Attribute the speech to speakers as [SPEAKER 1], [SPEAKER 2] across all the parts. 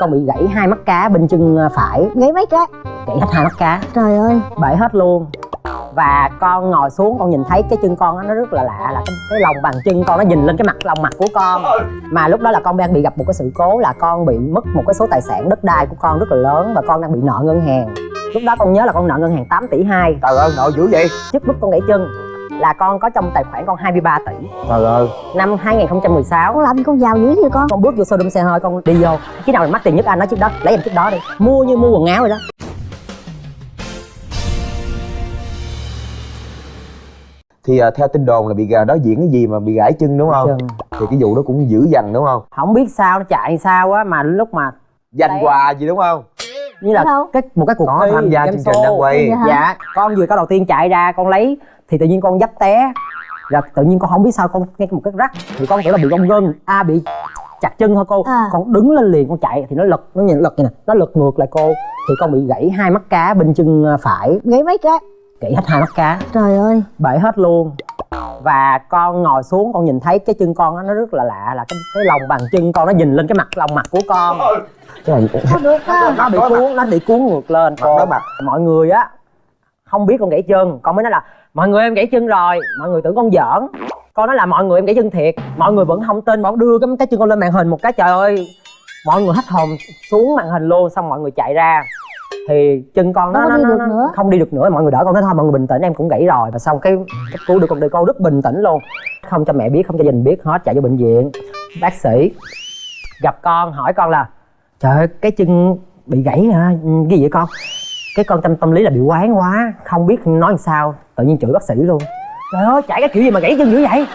[SPEAKER 1] con bị gãy hai mắt cá bên chân phải.
[SPEAKER 2] Gãy mấy cái?
[SPEAKER 1] Gãy hết hai mắt cá.
[SPEAKER 2] Trời ơi.
[SPEAKER 1] Bể hết luôn. Và con ngồi xuống con nhìn thấy cái chân con đó, nó rất là lạ là cái, cái lòng bàn chân con nó nhìn lên cái mặt lòng mặt của con. Mà lúc đó là con đang bị gặp một cái sự cố là con bị mất một cái số tài sản đất đai của con rất là lớn và con đang bị nợ ngân hàng. Lúc đó con nhớ là con nợ ngân hàng 8 tỷ 2
[SPEAKER 3] trời ơi nợ dữ vậy?
[SPEAKER 1] Trước lúc con gãy chân là con có trong tài khoản con 23 tỷ.
[SPEAKER 3] Trời ơi.
[SPEAKER 1] Năm 2016
[SPEAKER 2] con làm gì con giàu dữ vậy con?
[SPEAKER 1] Con bước vô showroom xe hơi con đi vô. Cái nào là mắc tiền nhất anh nói trước đó lấy em trước đó đi. Mua như mua quần áo vậy đó.
[SPEAKER 3] Thì à, theo tin đồn là bị gà đó diễn cái gì mà bị gãy chân đúng không?
[SPEAKER 1] Chân.
[SPEAKER 3] thì cái vụ đó cũng dữ dằn đúng không?
[SPEAKER 1] Không biết sao nó chạy sao á mà lúc mà
[SPEAKER 3] dành
[SPEAKER 1] Đấy.
[SPEAKER 3] quà gì đúng không
[SPEAKER 1] như là cái một cái cuộc
[SPEAKER 3] có
[SPEAKER 1] thi
[SPEAKER 3] tham gia chương trình đang quay.
[SPEAKER 2] Dạ.
[SPEAKER 1] con vừa có đầu tiên chạy ra con lấy thì tự nhiên con dấp té. Rồi tự nhiên con không biết sao con nghe một cái rắc thì con tưởng là bị gông gân a bị chặt chân thôi cô.
[SPEAKER 2] À.
[SPEAKER 1] con đứng lên liền con chạy thì nó lật nó nhìn lật như nè nó lật ngược lại cô. Thì con bị gãy hai mắt cá bên chân phải.
[SPEAKER 2] Gãy mấy cái?
[SPEAKER 1] Gãy hết hai mắt cá.
[SPEAKER 2] Trời ơi.
[SPEAKER 1] Bể hết luôn và con ngồi xuống con nhìn thấy cái chân con đó, nó rất là lạ là cái cái lòng bàn chân con nó nhìn lên cái mặt lòng mặt của con.
[SPEAKER 3] Cái này
[SPEAKER 2] có được không?
[SPEAKER 1] Nó bị cuốn nó bị cuốn ngược lên.
[SPEAKER 3] Mặt
[SPEAKER 1] mọi người á không biết con gãy chân. Con mới nói là mọi người em gãy chân rồi. Mọi người tưởng con giỡn. Con nói là mọi người em gãy chân thiệt. Mọi người vẫn không tin. Bọn đưa cái cái chân con lên màn hình một cái trời ơi. Mọi người hết hồn xuống màn hình luôn xong mọi người chạy ra thì chân con nó, nó,
[SPEAKER 2] đi
[SPEAKER 1] nó,
[SPEAKER 2] được
[SPEAKER 1] nó
[SPEAKER 2] nữa.
[SPEAKER 1] không đi được nữa. Mọi người đỡ con nói thôi mọi người bình tĩnh em cũng gãy rồi. Và xong cái cái cứu được con đi con rất bình tĩnh luôn. Không cho mẹ biết không cho gia đình biết hết chạy vô bệnh viện. Bác sĩ gặp con hỏi con là trời ơi cái chân bị gãy hả? Cái gì vậy con? Cái con tâm tâm lý là bị quán quá không biết nói làm sao. Tự nhiên chửi bác sĩ luôn. Trời ơi chạy cái kiểu gì mà gãy chân dữ vậy?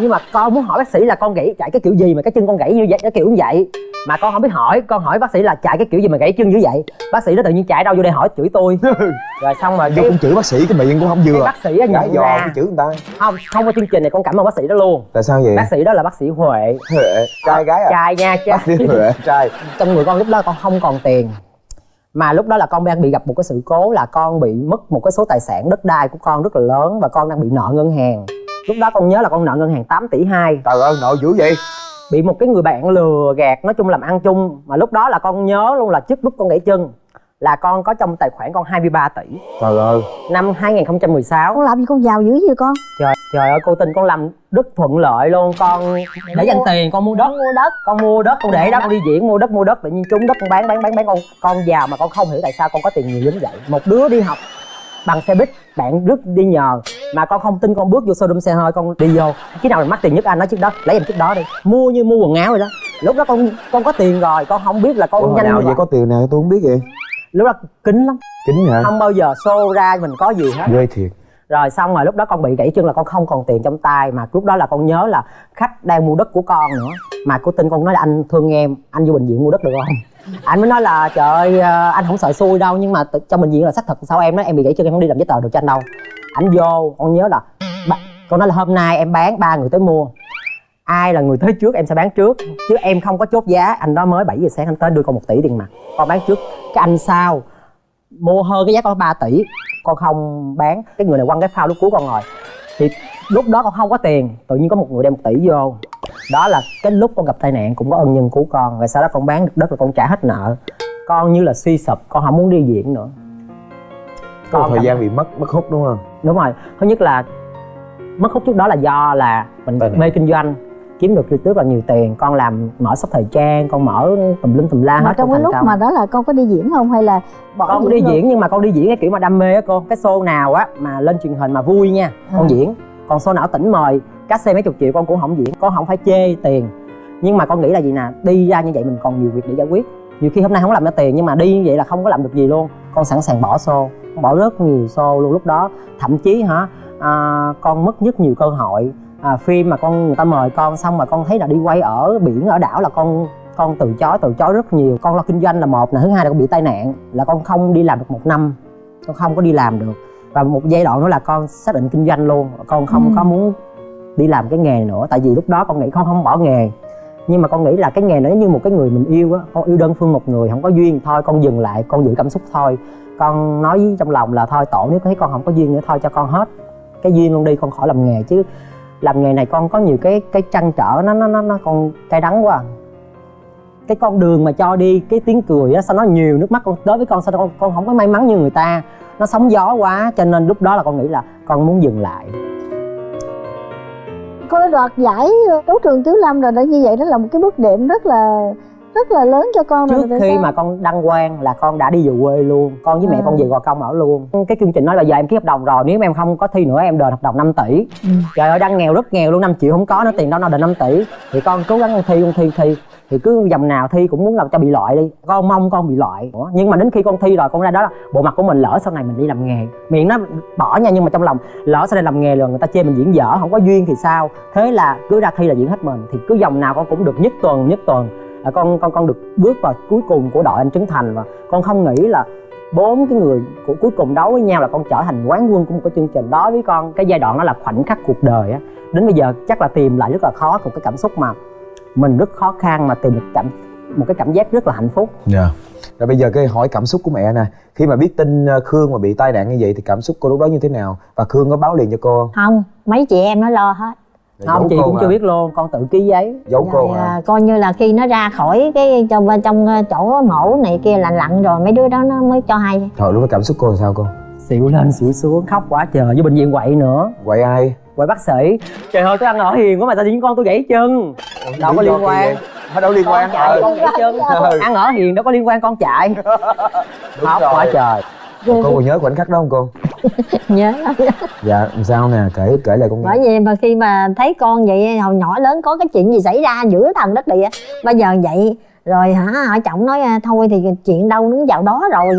[SPEAKER 1] Nhưng mà con muốn hỏi bác sĩ là con gãy chạy cái kiểu gì mà cái chân con gãy như vậy cái kiểu như vậy mà con không biết hỏi con hỏi bác sĩ là chạy cái kiểu gì mà gãy chân dữ vậy? Bác sĩ nó tự nhiên chạy đâu vô đây hỏi chửi tôi. Rồi xong rồi
[SPEAKER 3] vô cũng chửi bác sĩ cái miệng cũng không vừa.
[SPEAKER 1] Bác sĩ nhận
[SPEAKER 3] giò
[SPEAKER 1] ra.
[SPEAKER 3] chửi người ta.
[SPEAKER 1] Không không có chương trình này con cảm ơn bác sĩ đó luôn.
[SPEAKER 3] Tại sao vậy?
[SPEAKER 1] Bác sĩ đó là bác sĩ huệ.
[SPEAKER 3] Huệ trai gái à?
[SPEAKER 1] Trai nha
[SPEAKER 3] bác sĩ
[SPEAKER 1] trai
[SPEAKER 3] huệ. Trai.
[SPEAKER 1] Trong người con lúc đó con không còn tiền. Mà lúc đó là con đang bị gặp một cái sự cố là con bị mất một cái số tài sản đất đai của con rất là lớn và con đang bị nợ ngân hàng. Lúc đó con nhớ là con nợ ngân hàng 8 tỷ 2
[SPEAKER 3] trời ơi nợ dữ vậy
[SPEAKER 1] bị một cái người bạn lừa gạt nói chung làm ăn chung mà lúc đó là con nhớ luôn là trước lúc con gãy chân là con có trong tài khoản con 23 tỷ.
[SPEAKER 3] Trời ơi.
[SPEAKER 1] Năm 2016
[SPEAKER 2] con làm gì con giàu dữ vậy con?
[SPEAKER 1] Trời trời ơi cô tin con làm rất thuận lợi luôn. Con để dành tiền con mua đất.
[SPEAKER 2] Mua đất.
[SPEAKER 1] Con mua đất con để đó con đi diễn mua đất mua đất. Tự nhiên trúng đất con bán bán bán bán. Con con giàu mà con không hiểu tại sao con có tiền nhiều đến vậy. Một đứa đi học bằng xe buýt bạn rất đi nhờ mà con không tin con bước vô showroom xe hơi con đi vô. Cái nào mắc tiền nhất anh nói trước đó lấy em trước đó đi. Mua như mua quần áo vậy đó. Lúc đó con con có tiền rồi con không biết là con
[SPEAKER 3] Ủa,
[SPEAKER 1] nhanh
[SPEAKER 3] nào vậy có tiền nào tôi không biết vậy?
[SPEAKER 1] Lúc đó kính lắm.
[SPEAKER 3] Kính hả?
[SPEAKER 1] Không bao giờ show ra mình có gì hết.
[SPEAKER 3] Ghê thiệt.
[SPEAKER 1] Rồi xong rồi lúc đó con bị gãy chân là con không còn tiền trong tay mà lúc đó là con nhớ là khách đang mua đất của con nữa. Mà cô tin con nói là anh thương em anh vô bệnh viện mua đất được không anh mới nói là, trời ơi ờ, anh không sợ xui đâu, nhưng mà trong bệnh viện là xác thực sao em nói em bị gãy chân, em không đi làm giấy tờ được cho anh đâu. Anh vô, con nhớ là con nói là hôm nay em bán ba người tới mua. Ai là người tới trước em sẽ bán trước, chứ em không có chốt giá. Anh đó mới 7 giờ sáng anh tới đưa con một tỷ tiền mặt, con bán trước. Cái anh sau mua hơn cái giá con 3 tỷ, con không bán. Cái người này quăng cái phao lúc cuối con ngồi. Thì lúc đó con không có tiền tự nhiên có một người đem một tỷ vô. Đó là cái lúc con gặp tai nạn cũng có ân nhân cứu con rồi sau đó con bán được đất là con trả hết nợ. Con như là suy sụp con không muốn đi diễn nữa. Con
[SPEAKER 3] thời
[SPEAKER 1] cảm-
[SPEAKER 3] gian bị mất mất hút đúng không?
[SPEAKER 1] Đúng rồi. Thứ nhất là mất hút trước đó là do là mình mê kinh doanh kiếm được rất là nhiều tiền con làm mở shop thời trang con mở tùm lum tùm la
[SPEAKER 2] mà
[SPEAKER 1] hết
[SPEAKER 2] trong cái
[SPEAKER 1] thành
[SPEAKER 2] lúc
[SPEAKER 1] công.
[SPEAKER 2] mà đó là con có đi diễn không? Hay là bỏ
[SPEAKER 1] con có đi
[SPEAKER 2] luôn?
[SPEAKER 1] diễn nhưng mà con đi diễn cái kiểu mà đam mê á cô. Cái show nào á mà lên truyền hình mà vui nha con
[SPEAKER 2] À.
[SPEAKER 1] diễn còn show nào tỉnh mời cát xe mấy chục triệu con cũng không diễn con không phải chê tiền. Nhưng mà con nghĩ là gì nè đi ra như vậy mình còn nhiều việc để giải quyết. Nhiều khi hôm nay không làm ra tiền nhưng mà đi như vậy là không có làm được gì luôn. Con sẵn sàng bỏ show bỏ rất nhiều show luôn lúc đó. Thậm chí hả à, con mất rất nhiều cơ hội. À, phim mà con người ta mời con xong mà con thấy là đi quay ở biển ở đảo là con con từ chối từ chối rất nhiều. Con lo kinh doanh là một là thứ hai là con bị tai nạn là con không đi làm được một năm. Con không có đi làm được và một giai đoạn nữa là con xác định kinh doanh luôn. Con không
[SPEAKER 2] Ừ.
[SPEAKER 1] có muốn đi làm cái nghề này nữa tại vì lúc đó con nghĩ con không bỏ nghề. Nhưng mà con nghĩ là cái nghề nó như một cái người mình yêu á. Con yêu đơn phương một người không có duyên. Thôi con dừng lại con giữ cảm xúc thôi. Con nói với trong lòng là thôi tổ nếu thấy con không có duyên nữa thôi cho con hết cái duyên luôn đi con khỏi làm nghề. Chứ làm nghề này con có nhiều cái cái trăn trở nó nó nó nó con cay đắng quá cái con đường mà cho đi, cái tiếng cười á, sao nó nhiều nước mắt con tới với con sao con con không có may mắn như người ta. Nó sóng gió quá, cho nên lúc đó là con nghĩ là con muốn dừng lại.
[SPEAKER 2] Có đoạt giải đấu trường Tiếu Lâm rồi đó như vậy đó là một cái bước đệm rất là rất là lớn cho con rồi
[SPEAKER 1] trước
[SPEAKER 2] tại
[SPEAKER 1] khi
[SPEAKER 2] sao?
[SPEAKER 1] mà con đăng quang là con đã đi về quê luôn con với mẹ
[SPEAKER 2] À.
[SPEAKER 1] con về gò công ở luôn. Cái chương trình nói là giờ em ký hợp đồng rồi nếu em không có thi nữa em đền hợp đồng 5 tỷ.
[SPEAKER 2] Ừ.
[SPEAKER 1] trời ơi đang nghèo rất nghèo luôn 5 triệu không có nữa tiền đâu nó đền 5 tỷ. Thì con cố gắng con thi con thi thi. Thì cứ dòng nào thi cũng muốn làm cho bị loại đi. Con mong con bị loại. Ủa, nhưng mà đến khi con thi rồi con ra đó là bộ mặt của mình lỡ sau này mình đi làm nghề. Miệng nó bỏ nha nhưng mà trong lòng lỡ sau này làm nghề rồi người ta chê mình diễn dở không có duyên thì sao? Thế là cứ ra thi là diễn hết mình. Thì cứ dòng nào con cũng được nhất tuần nhất tuần à, con con con được bước vào cuối cùng của đội anh Trấn Thành và con không nghĩ là bốn cái người của cuối cùng đấu với nhau là con trở thành quán quân của một cái chương trình. Đó với con cái giai đoạn đó là khoảnh khắc cuộc đời á. Đến bây giờ chắc là tìm lại rất là khó một cái cảm xúc mà mình rất khó khăn mà tìm được cảm một cái cảm giác rất là hạnh phúc.
[SPEAKER 3] Dạ. Rồi bây giờ cái hỏi cảm xúc của mẹ nè. Khi mà biết tin ờ, khương mà bị tai nạn như vậy thì cảm xúc cô lúc đó như thế nào? Và khương có báo liền cho cô không?
[SPEAKER 4] Không mấy chị em nó lo hết
[SPEAKER 1] không chị
[SPEAKER 3] cô
[SPEAKER 1] cũng
[SPEAKER 3] hả?
[SPEAKER 1] chưa biết luôn con tự ký giấy.
[SPEAKER 3] Giấu cô
[SPEAKER 4] rồi
[SPEAKER 3] hả?
[SPEAKER 4] à, coi như là khi nó ra khỏi cái trong trong ờ, chỗ mổ này kia là lặn rồi mấy đứa đó nó mới cho hay.
[SPEAKER 3] Thôi lúc đó cảm xúc cô làm sao cô?
[SPEAKER 1] Xỉu lên xỉu xuống khóc quá trời với bệnh viện quậy nữa.
[SPEAKER 3] Quậy ai?
[SPEAKER 1] Quậy bác sĩ. Trời ơi tôi ăn ở hiền quá mà sao tự nhiên con tôi gãy chân. Đâu có liên quan?
[SPEAKER 3] Hả, đâu liên
[SPEAKER 1] con
[SPEAKER 3] quan?
[SPEAKER 1] chạy con gãy chân.
[SPEAKER 3] Ừ.
[SPEAKER 1] ăn ở hiền đâu có liên quan con chạy. Khóc quá trời.
[SPEAKER 3] Cô còn nhớ khoảnh khắc đó không cô
[SPEAKER 4] nhớ. Lắm
[SPEAKER 3] dạ sao nè? Kể kể lại con
[SPEAKER 4] bởi vì mà khi mà thấy con vậy hồi nhỏ lớn có cái chuyện gì xảy ra giữa thần đất địa. Bây giờ vậy rồi hả họ chồng nói à, thôi thì chuyện đâu nó vào đó rồi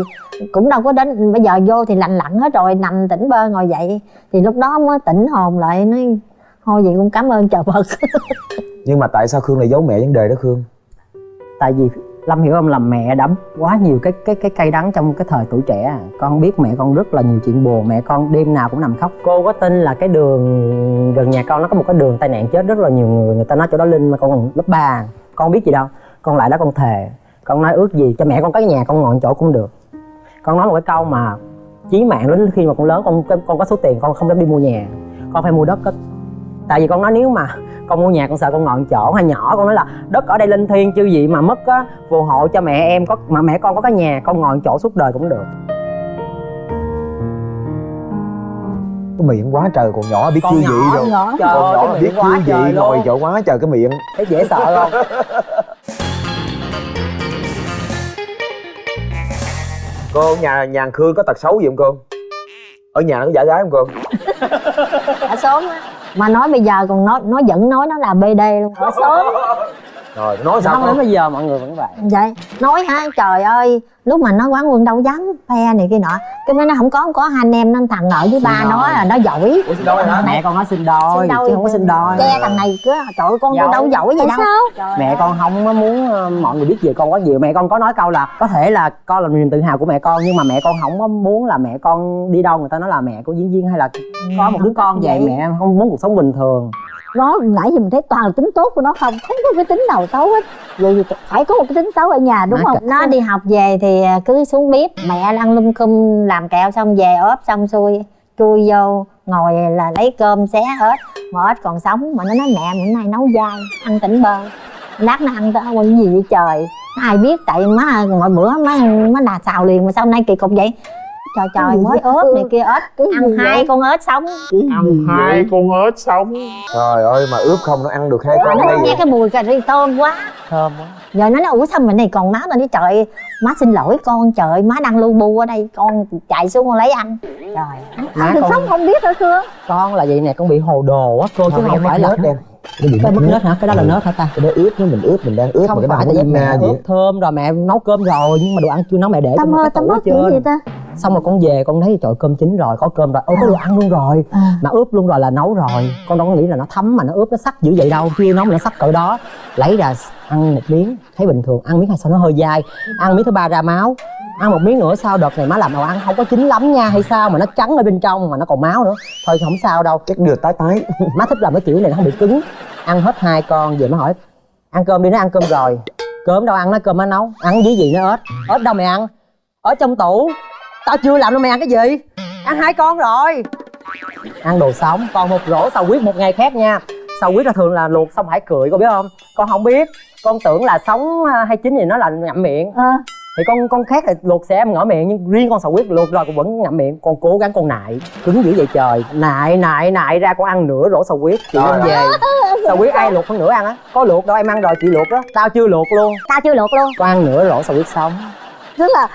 [SPEAKER 4] cũng đâu có đến. Bây giờ vô thì lành lặn hết rồi nằm tỉnh bơ ngồi dậy. Thì lúc đó mới tỉnh hồn lại nói thôi vậy cũng cảm ơn trời Phật.
[SPEAKER 3] Nhưng mà tại sao khương lại giấu mẹ vấn đề đó khương?
[SPEAKER 1] Tại vì lâm hiểu không là mẹ đã quá nhiều cái cái cái cay đắng trong cái thời tuổi trẻ à. con biết mẹ con rất là nhiều chuyện buồn, mẹ con đêm nào cũng nằm khóc. Cô có tin là cái đường gần nhà con nó có một cái đường tai nạn chết rất là nhiều người người ta nói chỗ đó linh mà con còn lớp 3 con biết gì đâu, con lại đó con thề. Con nói ước gì cho mẹ con cái nhà con ngồi chỗ cũng được. Con nói một cái câu mà chí mạng đến khi mà con lớn, con con có số tiền con không dám đi mua nhà. Con phải mua đất á tại vì con nói nếu mà con mua nhà con sợ con ngồi chỗ hay nhỏ con nói là đất ở đây linh thiêng chứ gì mà mất á phù hộ cho mẹ em có mà mẹ con có cái nhà con ngồi chỗ suốt đời cũng được.
[SPEAKER 3] Cái miệng quá trời còn nhỏ biết chưa gì rồi
[SPEAKER 1] nhỏ trời
[SPEAKER 3] còn
[SPEAKER 1] ơi
[SPEAKER 3] nhỏ
[SPEAKER 1] cái
[SPEAKER 3] biết
[SPEAKER 1] miệng quá
[SPEAKER 3] chưa
[SPEAKER 1] trời
[SPEAKER 3] gì ngồi chỗ quá trời cái miệng.
[SPEAKER 1] Thấy dễ sợ không?
[SPEAKER 3] Cô nhà nhà khương có tật xấu gì không cô? Ở nhà nó có giả gái không cô?
[SPEAKER 4] Ở sớm á mà nói bây giờ còn nói nó vẫn nói nó là bd luôn ở sớm
[SPEAKER 3] rồi nói sao
[SPEAKER 1] không đến bây giờ mọi người vẫn vậy.
[SPEAKER 4] Vậy nói hả? Trời ơi lúc mà nó quán quân đâu dám phe này kia nọ. Cái nó không có không có hai anh em nó thằng ở với ba nó là nó giỏi.
[SPEAKER 3] Ủa, xin lỗi hả?
[SPEAKER 1] mẹ con nói xin đôi,
[SPEAKER 4] Xin đôi
[SPEAKER 1] chứ không có xin đôi
[SPEAKER 4] che thằng này cứ trời ơi, con tôi đâu giỏi gì
[SPEAKER 2] Tại
[SPEAKER 4] đâu.
[SPEAKER 2] sao?
[SPEAKER 1] Mẹ con không có muốn ờ, mọi người biết về con quá nhiều. Mẹ con có nói câu là có thể là con là niềm tự hào của mẹ con nhưng mà mẹ con không có muốn là mẹ con đi đâu người ta nói là mẹ của diễn viên hay là có một đứa con vậy.
[SPEAKER 4] Vậy.
[SPEAKER 1] mẹ không muốn cuộc sống bình thường
[SPEAKER 2] nó nãy giờ mình thấy toàn là tính tốt của nó không không có cái tính nào xấu hết. Vậy thì phải có một cái tính xấu ở nhà đúng không?
[SPEAKER 4] nó đi học về thì cứ xuống bếp mẹ ăn lum cum làm kẹo xong về ốp xong xuôi chui vô ngồi là lấy cơm xé ếch. Mà ếch còn sống mà nó nói mẹ bữa nay nấu dai ăn tỉnh bơ. Lát nó ăn tới quên gì vậy trời? Ai biết tại má mọi bữa má má đà xào liền mà sao nay kỳ cục vậy trời trời
[SPEAKER 2] gì
[SPEAKER 4] mới ốp này kia ếch.
[SPEAKER 2] Cái
[SPEAKER 4] ăn
[SPEAKER 2] gì
[SPEAKER 4] hai con ếch sống.
[SPEAKER 5] Ăn hai con ếch sống.
[SPEAKER 3] Trời ơi mà ướp không nó ăn được hai con hay
[SPEAKER 4] nghe cái mùi cà ri thơm quá.
[SPEAKER 1] Thơm quá.
[SPEAKER 4] Giờ nó nói ủa sao mình này còn má tao nói trời má xin lỗi con trời má đang lu bu ở đây con chạy xuống con lấy ăn trời.
[SPEAKER 1] Má
[SPEAKER 2] ăn được
[SPEAKER 1] con
[SPEAKER 2] sống không biết hả cưa
[SPEAKER 1] con là vậy nè con bị hồ đồ á cô chứ không phải là
[SPEAKER 3] đen cái bị
[SPEAKER 1] cái mất nết? hả? Cái đó là nết hả ta?
[SPEAKER 3] Cái đó ướp nó mình ướp mình đang ướp mà
[SPEAKER 1] không
[SPEAKER 3] cái
[SPEAKER 1] phải
[SPEAKER 3] nào
[SPEAKER 1] tại vì mẹ
[SPEAKER 3] gì
[SPEAKER 1] ướp thơm rồi mẹ nấu cơm rồi nhưng mà đồ ăn chưa nấu mẹ để
[SPEAKER 2] tâm
[SPEAKER 1] cái
[SPEAKER 2] tâm mất kiểu gì ta
[SPEAKER 1] xong rồi con về con thấy trời cơm chín rồi có cơm rồi. Ôi có đồ ăn luôn rồi.
[SPEAKER 2] À.
[SPEAKER 1] mà ướp luôn rồi là nấu rồi. Con đâu có nghĩ là nó thấm mà nó ướp nó sắc dữ vậy đâu. Chưa nấu mà nó sắc cỡ đó. Lấy ra ăn một miếng. Thấy bình thường. Ăn miếng hai sao nó hơi dai. Ăn miếng thứ ba ra máu. Ăn một miếng nữa sao đợt này má làm đồ ăn không có chín lắm nha hay sao mà nó trắng ở bên trong mà nó còn máu nữa. Thôi không sao đâu.
[SPEAKER 3] Chắc đưa tái tái.
[SPEAKER 1] Má thích làm cái kiểu này nó không bị cứng. Ăn hết hai con về má hỏi ăn cơm đi nó ăn cơm rồi. Cơm đâu ăn nó cơm má nấu. Ăn với gì nó ếch? Ếch đâu mày ăn? Ở trong tủ tao chưa làm đâu mày ăn cái gì? Ăn hai con rồi. Ăn đồ sống còn một rổ sầu huyết một ngày khác nha. Sầu huyết là thường là luộc xong hải cười con biết không? Con không biết. Con tưởng là sống à, hay chín thì nó là ngậm miệng.
[SPEAKER 2] Ờ.
[SPEAKER 1] Thì con con khác là luộc sẽ em ngỏ miệng nhưng riêng con sò huyết luộc rồi cũng vẫn ngậm miệng. Con cố gắng con nại cứng dữ vậy trời. Nại nại nại ra con ăn nửa rổ sò huyết chị đem về. Sò huyết ai luộc phân nửa ăn á? Có luộc đâu em ăn rồi chị luộc đó. Tao chưa luộc luôn.
[SPEAKER 2] Tao chưa luộc luôn.
[SPEAKER 1] Con ăn nửa rổ sò huyết sống
[SPEAKER 2] tức là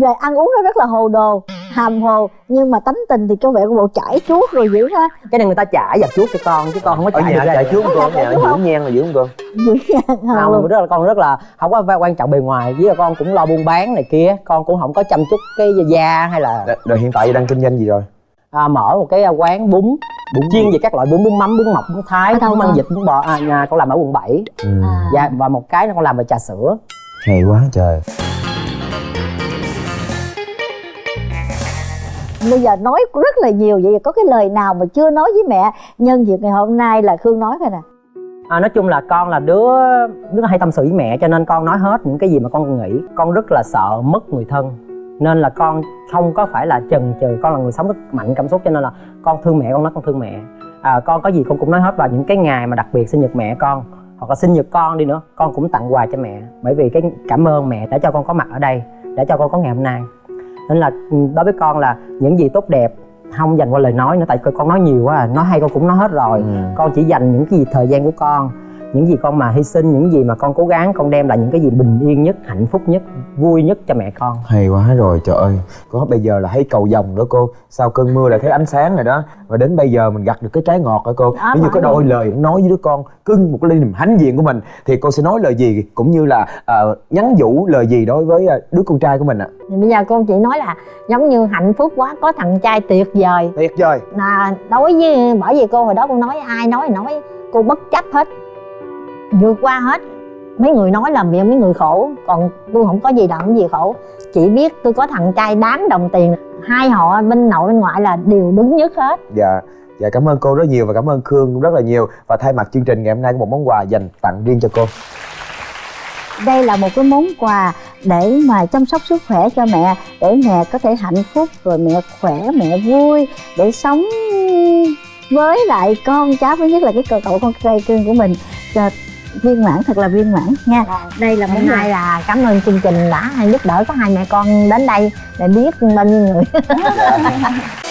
[SPEAKER 2] về ăn uống nó rất là hồ đồ hàm hồ nhưng mà tánh tình thì có vẻ của bộ chảy chuốt rồi dữ ha
[SPEAKER 1] cái này người ta trả và chuốt cho con chứ con không có ra
[SPEAKER 3] chạy
[SPEAKER 1] được.
[SPEAKER 3] trước con nhà
[SPEAKER 2] không?
[SPEAKER 3] dưỡng nhan là dưỡng con
[SPEAKER 2] dữ nha
[SPEAKER 1] không rất là con rất là không có quan trọng bề ngoài với là con cũng lo buôn bán này kia con cũng không có chăm chút cái da hay là
[SPEAKER 3] rồi, hiện tại đang kinh doanh gì rồi
[SPEAKER 1] à, mở một cái quán bún
[SPEAKER 3] bún
[SPEAKER 1] chuyên về các loại bún bún mắm bún mọc bún thái bún măng
[SPEAKER 2] con?
[SPEAKER 1] vịt bún bò à, nhà con làm ở quận 7
[SPEAKER 3] ừ.
[SPEAKER 2] À.
[SPEAKER 1] dạ, và một cái nó con làm về trà sữa
[SPEAKER 3] hay quá trời
[SPEAKER 2] bây giờ nói rất là nhiều vậy có cái lời nào mà chưa nói với mẹ nhân dịp ngày hôm nay là khương nói coi nè?
[SPEAKER 1] À, nói chung là con là đứa đứa hay tâm sự với mẹ cho nên con nói hết những cái gì mà con nghĩ. Con rất là sợ mất người thân nên là con không có phải là chần chừ. Con là người sống rất mạnh cảm xúc cho nên là con thương mẹ con nói con thương mẹ. À, con có gì con cũng nói hết vào những cái ngày mà đặc biệt sinh nhật mẹ con hoặc là sinh nhật con đi nữa con cũng tặng quà cho mẹ. Bởi vì cái cảm ơn mẹ đã cho con có mặt ở đây đã cho con có ngày hôm nay nên là ừ, đối với con là những gì tốt đẹp không dành qua lời nói nữa tại con nói nhiều quá à. nói hay con cũng nói hết rồi
[SPEAKER 3] Ừ.
[SPEAKER 1] con chỉ dành những cái gì thời gian của con những gì con mà hy sinh những gì mà con cố gắng con đem lại những cái gì bình yên nhất hạnh phúc nhất vui nhất cho mẹ con.
[SPEAKER 3] Hay quá rồi trời ơi. Có bây giờ là thấy cầu vồng đó cô. Sau cơn mưa lại thấy ánh sáng rồi đó. Và đến bây giờ mình gặt được cái trái ngọt hả cô? Nếu như có đôi lời nói với đứa con cưng một cái niềm hãnh diện của mình thì cô sẽ nói lời gì? Cũng như là ờ, nhắn nhủ lời gì đối với ờ, đứa con trai của mình ạ?
[SPEAKER 4] Thì bây giờ cô chỉ nói là giống như hạnh phúc quá có thằng trai tuyệt vời.
[SPEAKER 3] Tuyệt vời.
[SPEAKER 4] Là đối với bởi vì cô hồi đó cô nói ai nói nói cô bất chấp hết vượt qua hết. Mấy người nói làm miệng mấy người khổ còn tôi không có gì làm gì khổ. Chỉ biết tôi có thằng trai đáng đồng tiền hai họ bên nội bên ngoại là đều đứng nhất hết.
[SPEAKER 3] Dạ dạ cảm ơn cô rất nhiều và cảm ơn khương rất là nhiều. Và thay mặt chương trình ngày hôm nay có một món quà dành tặng riêng cho cô.
[SPEAKER 2] Đây là một cái món quà để mà chăm sóc sức khỏe cho mẹ để mẹ có thể hạnh phúc rồi mẹ khỏe mẹ vui để sống với lại con cháu thứ nhất là cái cơ cậu con trai cưng của mình. Cho viên mãn thật là viên mãn nha. Đây là món
[SPEAKER 4] nay
[SPEAKER 2] quà
[SPEAKER 4] là cảm ơn chương trình đã giúp đỡ có hai mẹ con đến đây để biết bao nhiêu người